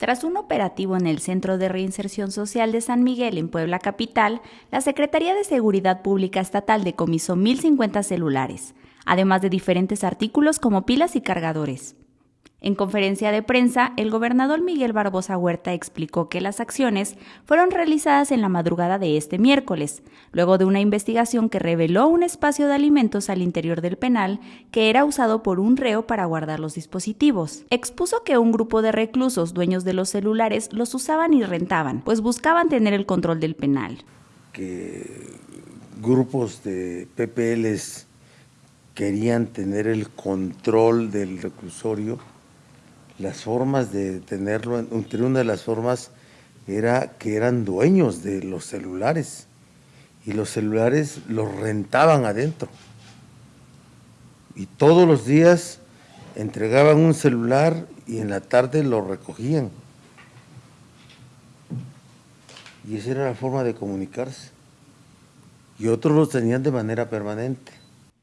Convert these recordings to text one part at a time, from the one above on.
Tras un operativo en el Centro de Reinserción Social de San Miguel en Puebla Capital, la Secretaría de Seguridad Pública Estatal decomisó 1.050 celulares, además de diferentes artículos como pilas y cargadores. En conferencia de prensa, el gobernador Miguel Barbosa Huerta explicó que las acciones fueron realizadas en la madrugada de este miércoles, luego de una investigación que reveló un espacio de alimentos al interior del penal que era usado por un reo para guardar los dispositivos. Expuso que un grupo de reclusos dueños de los celulares los usaban y rentaban, pues buscaban tener el control del penal. Que grupos de PPLs querían tener el control del reclusorio las formas de tenerlo, entre una de las formas era que eran dueños de los celulares y los celulares los rentaban adentro. Y todos los días entregaban un celular y en la tarde lo recogían. Y esa era la forma de comunicarse. Y otros los tenían de manera permanente.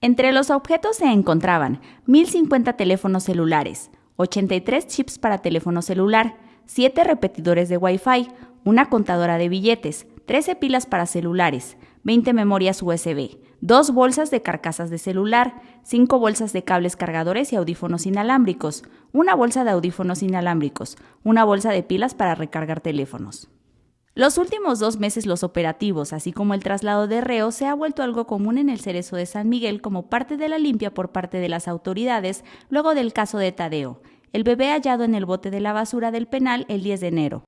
Entre los objetos se encontraban 1.050 teléfonos celulares, 83 chips para teléfono celular, 7 repetidores de Wi-Fi, una contadora de billetes, 13 pilas para celulares, 20 memorias USB, 2 bolsas de carcasas de celular, 5 bolsas de cables cargadores y audífonos inalámbricos, una bolsa de audífonos inalámbricos, una bolsa de pilas para recargar teléfonos. Los últimos dos meses los operativos, así como el traslado de reos, se ha vuelto algo común en el Cerezo de San Miguel como parte de la limpia por parte de las autoridades luego del caso de Tadeo, el bebé hallado en el bote de la basura del penal el 10 de enero.